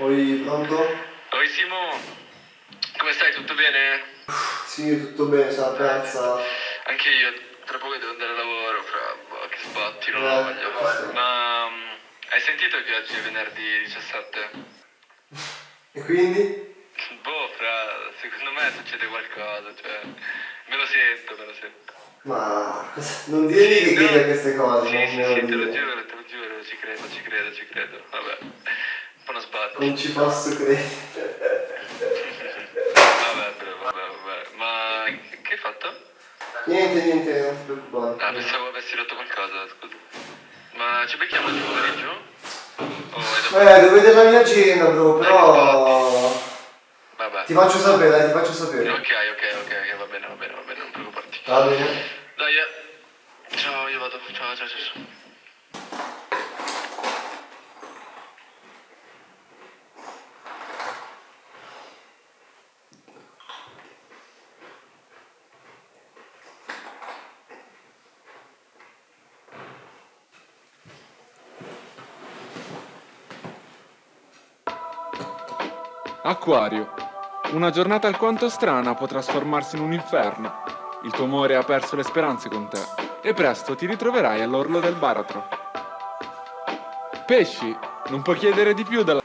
Oi, pronto? Oi Simo, come stai? Tutto bene? Sì, tutto bene, sono appena alzato. Anche io, tra poco devo andare a lavoro, fra boh, che sbatti, non Eh, voglia. sì. Ma mm, hai sentito che oggi è venerdì 17? E quindi? Boh, fra, secondo me succede qualcosa, cioè, me lo sento, me lo sento. Ma non dirmi che no. a queste cose, Sì, sì, sì, te lo giuro, te lo giuro, ci credo, ci credo, ci credo. Vabbè, uno sbatti. Non ci posso credere. Vabbè, vabbè, vabbè. Ma che hai fatto? Niente, niente, non ti preoccupare. Ah, pensavo avessi rotto qualcosa, scusa. Ma ci becchiamo oggi pomeriggio? Eh, devo vedere la mia agenda, bro, però... Vabbè. Ti faccio sapere, dai, ti faccio sapere. Ok, ok, ok, ok, va bene, va bene, va bene, non preoccuparti. Va bene? Dai, eh. Ciao, io vado. Ciao, ciao, ciao. ciao. Acquario. Una giornata alquanto strana può trasformarsi in un inferno. Il tuo amore ha perso le speranze con te e presto ti ritroverai all'orlo del baratro. Pesci, non puoi chiedere di più dalla...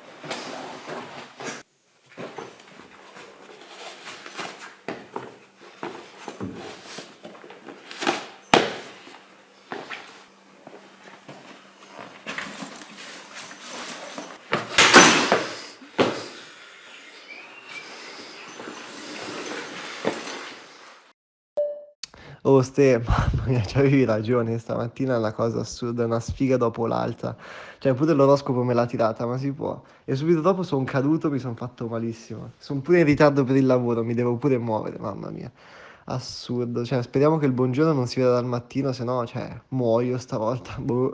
Oh Ste, mamma mia, avevi ragione, stamattina è una cosa assurda, una sfiga dopo l'altra. Cioè, pure l'oroscopo me l'ha tirata, ma si può. E subito dopo sono caduto, mi sono fatto malissimo. Sono pure in ritardo per il lavoro, mi devo pure muovere, mamma mia. Assurdo, cioè, speriamo che il buongiorno non si veda dal mattino, se no, cioè, muoio stavolta. Boh.